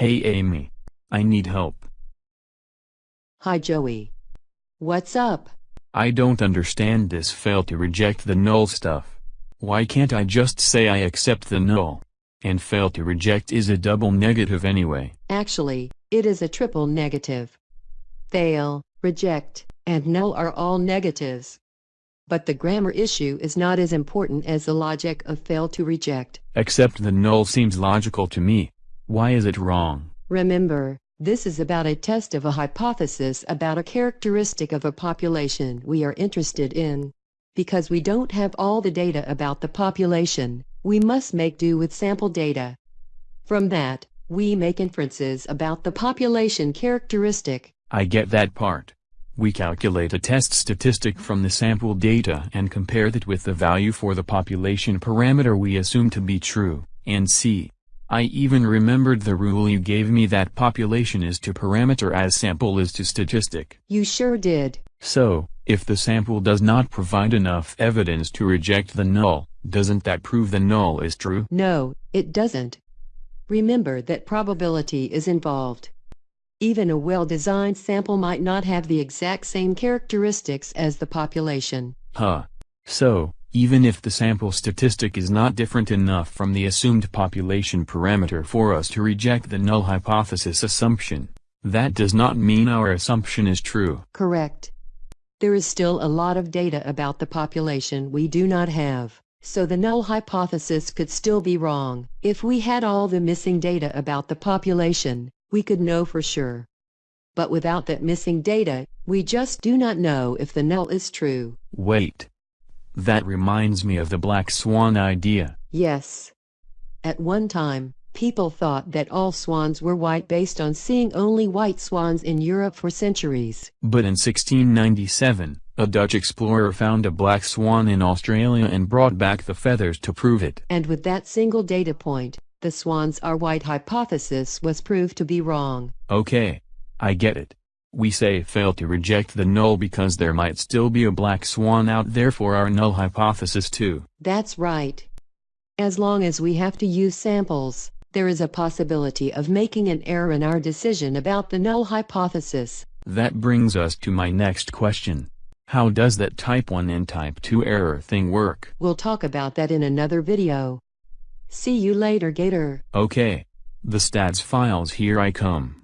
Hey Amy. I need help. Hi Joey. What's up? I don't understand this fail to reject the null stuff. Why can't I just say I accept the null? And fail to reject is a double negative anyway. Actually, it is a triple negative. Fail, reject, and null are all negatives. But the grammar issue is not as important as the logic of fail to reject. Accept the null seems logical to me. Why is it wrong? Remember, this is about a test of a hypothesis about a characteristic of a population we are interested in. Because we don't have all the data about the population, we must make do with sample data. From that, we make inferences about the population characteristic. I get that part. We calculate a test statistic from the sample data and compare that with the value for the population parameter we assume to be true, and see. I even remembered the rule you gave me that population is to parameter as sample is to statistic. You sure did. So, if the sample does not provide enough evidence to reject the null, doesn't that prove the null is true? No, it doesn't. Remember that probability is involved. Even a well-designed sample might not have the exact same characteristics as the population. Huh. So, even if the sample statistic is not different enough from the assumed population parameter for us to reject the null hypothesis assumption, that does not mean our assumption is true. Correct. There is still a lot of data about the population we do not have, so the null hypothesis could still be wrong. If we had all the missing data about the population, we could know for sure. But without that missing data, we just do not know if the null is true. Wait. That reminds me of the black swan idea. Yes. At one time, people thought that all swans were white based on seeing only white swans in Europe for centuries. But in 1697, a Dutch explorer found a black swan in Australia and brought back the feathers to prove it. And with that single data point, the swans are white hypothesis was proved to be wrong. Okay. I get it. We say fail to reject the null because there might still be a black swan out there for our null hypothesis too. That's right. As long as we have to use samples, there is a possibility of making an error in our decision about the null hypothesis. That brings us to my next question. How does that type 1 and type 2 error thing work? We'll talk about that in another video. See you later Gator. Okay. The stats files here I come.